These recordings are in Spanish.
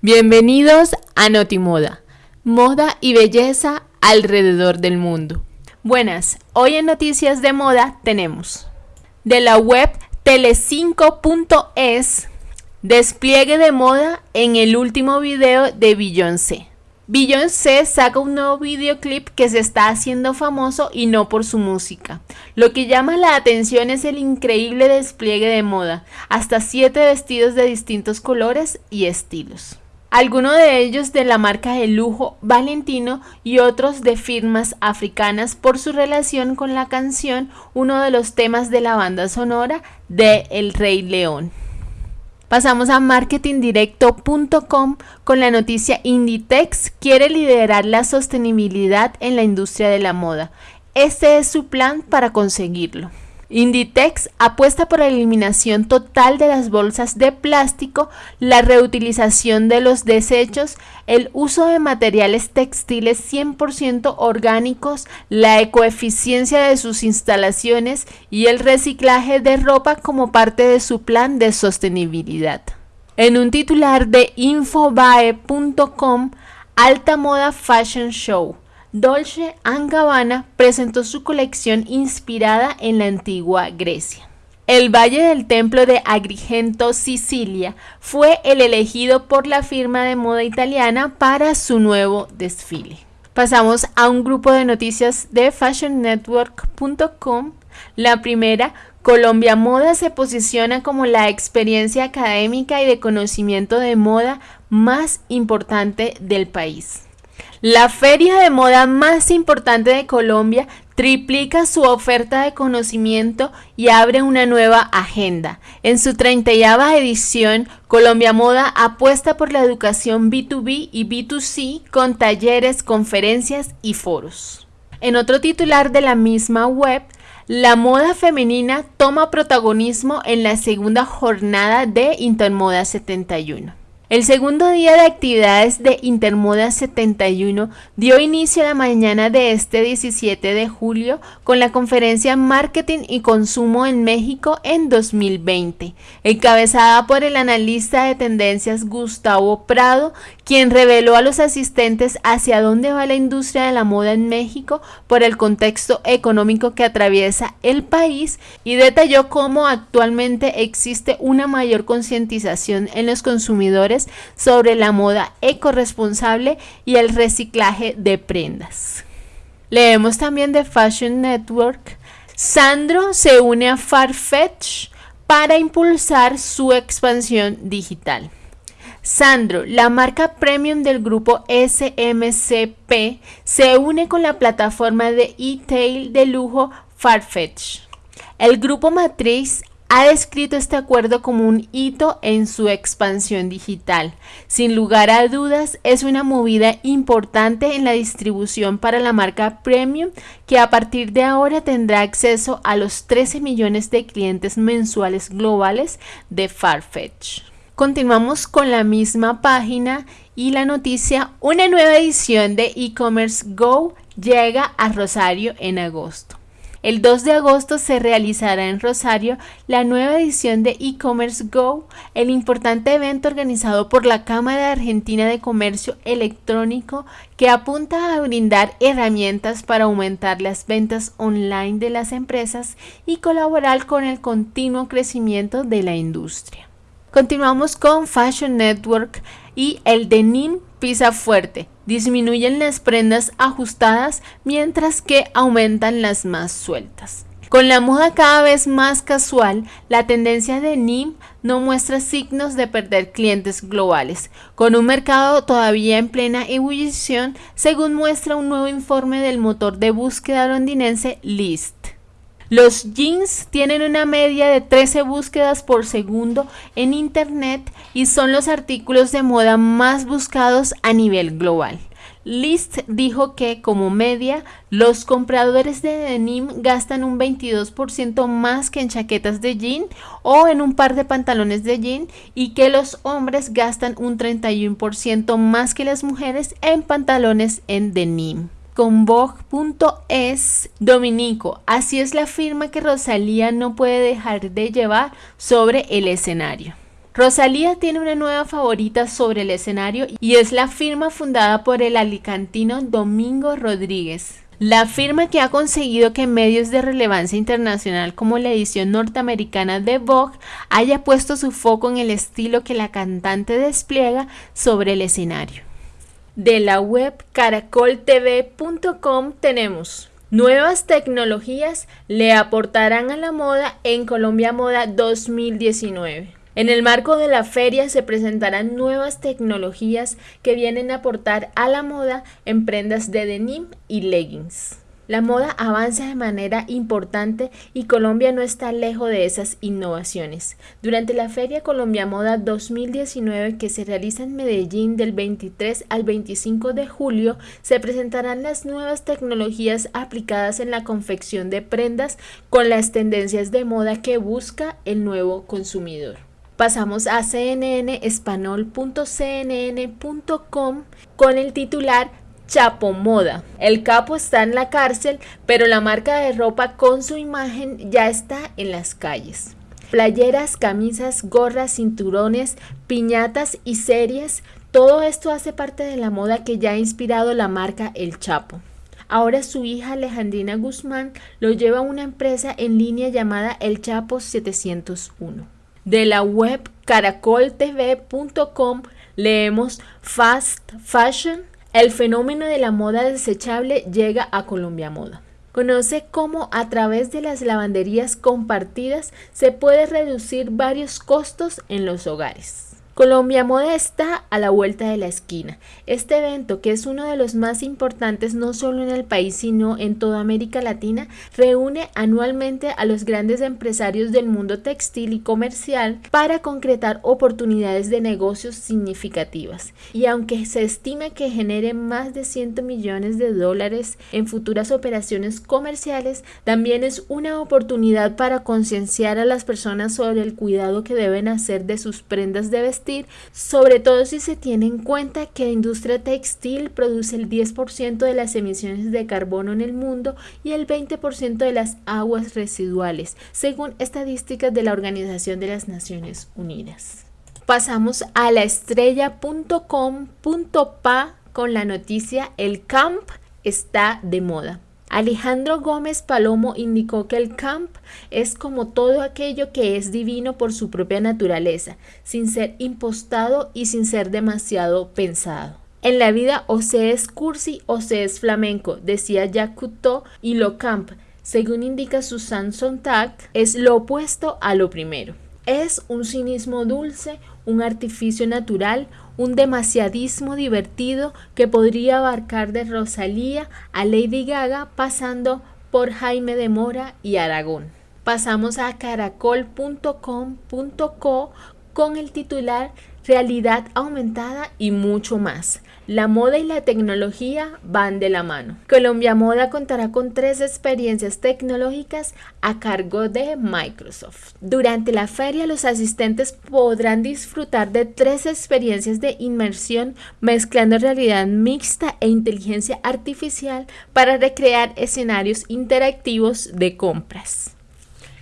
Bienvenidos a Notimoda, moda y belleza alrededor del mundo. Buenas, hoy en Noticias de Moda tenemos de la web tele5.es despliegue de moda en el último video de Beyoncé. Beyoncé saca un nuevo videoclip que se está haciendo famoso y no por su música. Lo que llama la atención es el increíble despliegue de moda, hasta 7 vestidos de distintos colores y estilos. Algunos de ellos de la marca de lujo Valentino y otros de firmas africanas por su relación con la canción, uno de los temas de la banda sonora de El Rey León. Pasamos a marketingdirecto.com con la noticia Inditex quiere liderar la sostenibilidad en la industria de la moda. Este es su plan para conseguirlo. Inditex apuesta por la eliminación total de las bolsas de plástico, la reutilización de los desechos, el uso de materiales textiles 100% orgánicos, la ecoeficiencia de sus instalaciones y el reciclaje de ropa como parte de su plan de sostenibilidad. En un titular de infobae.com, Alta Moda Fashion Show Dolce Gabbana presentó su colección inspirada en la antigua Grecia. El Valle del Templo de Agrigento, Sicilia, fue el elegido por la firma de moda italiana para su nuevo desfile. Pasamos a un grupo de noticias de fashionnetwork.com. La primera, Colombia Moda se posiciona como la experiencia académica y de conocimiento de moda más importante del país. La feria de moda más importante de Colombia triplica su oferta de conocimiento y abre una nueva agenda. En su 30 edición, Colombia Moda apuesta por la educación B2B y B2C con talleres, conferencias y foros. En otro titular de la misma web, la moda femenina toma protagonismo en la segunda jornada de Intermoda 71. El segundo día de actividades de Intermoda 71 dio inicio la mañana de este 17 de julio con la conferencia Marketing y Consumo en México en 2020, encabezada por el analista de tendencias Gustavo Prado, quien reveló a los asistentes hacia dónde va la industria de la moda en México por el contexto económico que atraviesa el país y detalló cómo actualmente existe una mayor concientización en los consumidores sobre la moda ecoresponsable y el reciclaje de prendas. Leemos también de Fashion Network. Sandro se une a Farfetch para impulsar su expansión digital. Sandro, la marca premium del grupo SMCP, se une con la plataforma de e-tail de lujo Farfetch. El grupo matriz ha descrito este acuerdo como un hito en su expansión digital. Sin lugar a dudas, es una movida importante en la distribución para la marca Premium que a partir de ahora tendrá acceso a los 13 millones de clientes mensuales globales de Farfetch. Continuamos con la misma página y la noticia, una nueva edición de e-commerce Go llega a Rosario en agosto. El 2 de agosto se realizará en Rosario la nueva edición de e-commerce Go, el importante evento organizado por la Cámara Argentina de Comercio Electrónico que apunta a brindar herramientas para aumentar las ventas online de las empresas y colaborar con el continuo crecimiento de la industria. Continuamos con Fashion Network y el denim pisa fuerte. Disminuyen las prendas ajustadas mientras que aumentan las más sueltas. Con la moda cada vez más casual, la tendencia de NIM no muestra signos de perder clientes globales, con un mercado todavía en plena ebullición, según muestra un nuevo informe del motor de búsqueda londinense List. Los jeans tienen una media de 13 búsquedas por segundo en Internet y son los artículos de moda más buscados a nivel global. List dijo que como media los compradores de denim gastan un 22% más que en chaquetas de jean o en un par de pantalones de jean y que los hombres gastan un 31% más que las mujeres en pantalones en denim con Vogue.es Dominico. Así es la firma que Rosalía no puede dejar de llevar sobre el escenario. Rosalía tiene una nueva favorita sobre el escenario y es la firma fundada por el alicantino Domingo Rodríguez. La firma que ha conseguido que medios de relevancia internacional como la edición norteamericana de Vogue haya puesto su foco en el estilo que la cantante despliega sobre el escenario. De la web caracoltv.com tenemos Nuevas tecnologías le aportarán a la moda en Colombia Moda 2019. En el marco de la feria se presentarán nuevas tecnologías que vienen a aportar a la moda en prendas de denim y leggings. La moda avanza de manera importante y Colombia no está lejos de esas innovaciones. Durante la Feria Colombia Moda 2019 que se realiza en Medellín del 23 al 25 de julio, se presentarán las nuevas tecnologías aplicadas en la confección de prendas con las tendencias de moda que busca el nuevo consumidor. Pasamos a cnnespanol.cnn.com con el titular Chapo Moda. El capo está en la cárcel, pero la marca de ropa con su imagen ya está en las calles. Playeras, camisas, gorras, cinturones, piñatas y series, todo esto hace parte de la moda que ya ha inspirado la marca El Chapo. Ahora su hija Alejandrina Guzmán lo lleva a una empresa en línea llamada El Chapo 701. De la web caracoltv.com leemos Fast Fashion, el fenómeno de la moda desechable llega a Colombia Moda. Conoce cómo a través de las lavanderías compartidas se puede reducir varios costos en los hogares. Colombia Moda está a la vuelta de la esquina. Este evento, que es uno de los más importantes no solo en el país, sino en toda América Latina, reúne anualmente a los grandes empresarios del mundo textil y comercial para concretar oportunidades de negocios significativas. Y aunque se estima que genere más de 100 millones de dólares en futuras operaciones comerciales, también es una oportunidad para concienciar a las personas sobre el cuidado que deben hacer de sus prendas de vestir sobre todo si se tiene en cuenta que la industria textil produce el 10% de las emisiones de carbono en el mundo y el 20% de las aguas residuales, según estadísticas de la Organización de las Naciones Unidas. Pasamos a la estrella.com.pa con la noticia El camp está de moda. Alejandro Gómez Palomo indicó que el camp es como todo aquello que es divino por su propia naturaleza, sin ser impostado y sin ser demasiado pensado. En la vida o se es cursi o se es flamenco, decía Jacques y lo camp, según indica Susan Sontag, es lo opuesto a lo primero. Es un cinismo dulce, un artificio natural, un demasiadismo divertido que podría abarcar de Rosalía a Lady Gaga pasando por Jaime de Mora y Aragón. Pasamos a caracol.com.co con el titular realidad aumentada y mucho más. La moda y la tecnología van de la mano. Colombia Moda contará con tres experiencias tecnológicas a cargo de Microsoft. Durante la feria los asistentes podrán disfrutar de tres experiencias de inmersión mezclando realidad mixta e inteligencia artificial para recrear escenarios interactivos de compras.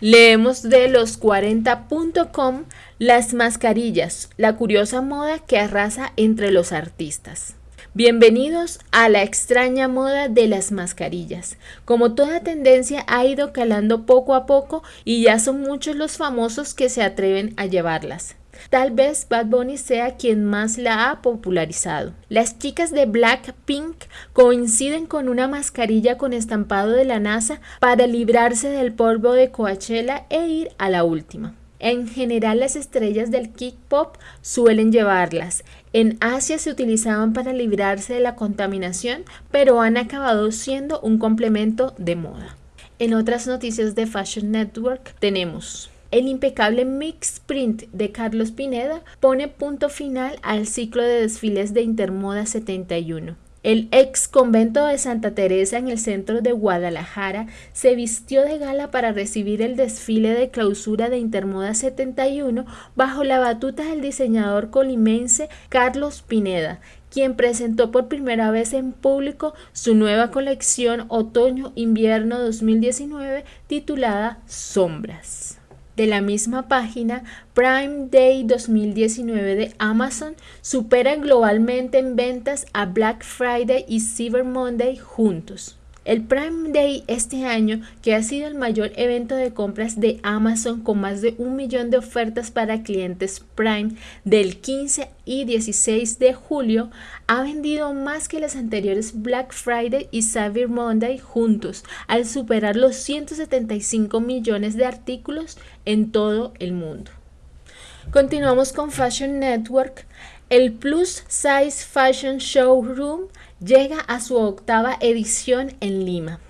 Leemos de los40.com las mascarillas, la curiosa moda que arrasa entre los artistas. Bienvenidos a la extraña moda de las mascarillas. Como toda tendencia ha ido calando poco a poco y ya son muchos los famosos que se atreven a llevarlas. Tal vez Bad Bunny sea quien más la ha popularizado. Las chicas de Blackpink coinciden con una mascarilla con estampado de la NASA para librarse del polvo de Coachella e ir a la última. En general las estrellas del kick pop suelen llevarlas. En Asia se utilizaban para librarse de la contaminación, pero han acabado siendo un complemento de moda. En otras noticias de Fashion Network tenemos el impecable mix print de Carlos Pineda pone punto final al ciclo de desfiles de Intermoda 71. El ex convento de Santa Teresa en el centro de Guadalajara se vistió de gala para recibir el desfile de clausura de Intermoda 71 bajo la batuta del diseñador colimense Carlos Pineda, quien presentó por primera vez en público su nueva colección Otoño-Invierno 2019 titulada Sombras. De la misma página, Prime Day 2019 de Amazon supera globalmente en ventas a Black Friday y Cyber Monday juntos. El Prime Day este año, que ha sido el mayor evento de compras de Amazon con más de un millón de ofertas para clientes Prime del 15 y 16 de julio, ha vendido más que las anteriores Black Friday y Cyber Monday juntos, al superar los 175 millones de artículos en todo el mundo. Continuamos con Fashion Network. El Plus Size Fashion Showroom llega a su octava edición en Lima.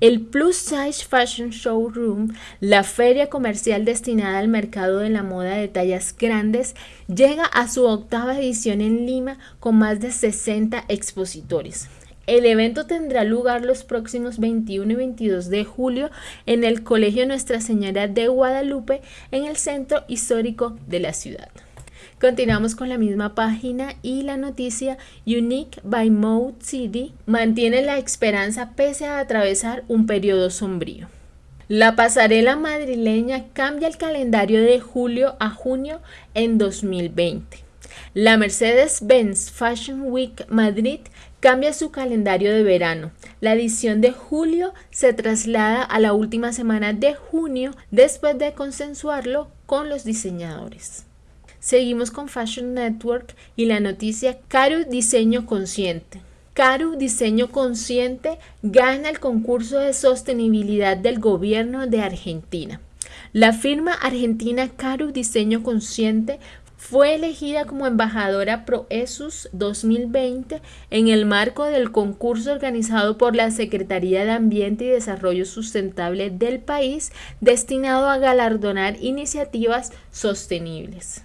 El Plus Size Fashion Showroom, la feria comercial destinada al mercado de la moda de tallas grandes, llega a su octava edición en Lima con más de 60 expositores. El evento tendrá lugar los próximos 21 y 22 de julio en el Colegio Nuestra Señora de Guadalupe, en el centro histórico de la ciudad. Continuamos con la misma página y la noticia Unique by Mode City mantiene la esperanza pese a atravesar un periodo sombrío. La pasarela madrileña cambia el calendario de julio a junio en 2020. La Mercedes-Benz Fashion Week Madrid cambia su calendario de verano. La edición de julio se traslada a la última semana de junio después de consensuarlo con los diseñadores. Seguimos con Fashion Network y la noticia Caru Diseño Consciente. Caru Diseño Consciente gana el concurso de sostenibilidad del gobierno de Argentina. La firma argentina Caru Diseño Consciente fue elegida como embajadora ProEsus 2020 en el marco del concurso organizado por la Secretaría de Ambiente y Desarrollo Sustentable del país destinado a galardonar iniciativas sostenibles.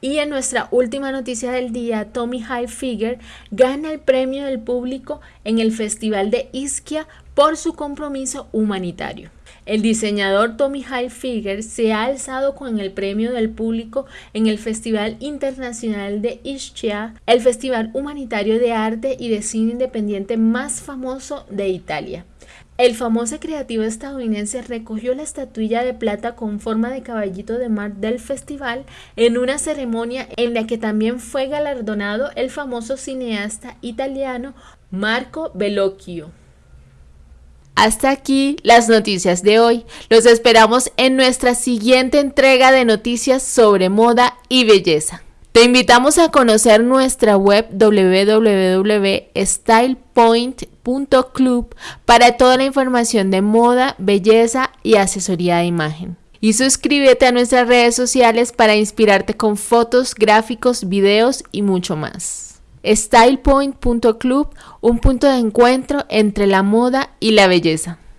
Y en nuestra última noticia del día, Tommy Hilfiger gana el premio del público en el Festival de Ischia por su compromiso humanitario. El diseñador Tommy Hilfiger se ha alzado con el premio del público en el Festival Internacional de Ischia, el festival humanitario de arte y de cine independiente más famoso de Italia. El famoso creativo estadounidense recogió la estatuilla de plata con forma de caballito de mar del festival en una ceremonia en la que también fue galardonado el famoso cineasta italiano Marco Bellocchio. Hasta aquí las noticias de hoy. Los esperamos en nuestra siguiente entrega de noticias sobre moda y belleza. Te invitamos a conocer nuestra web www.stylepoint.club para toda la información de moda, belleza y asesoría de imagen. Y suscríbete a nuestras redes sociales para inspirarte con fotos, gráficos, videos y mucho más. StylePoint.club, un punto de encuentro entre la moda y la belleza.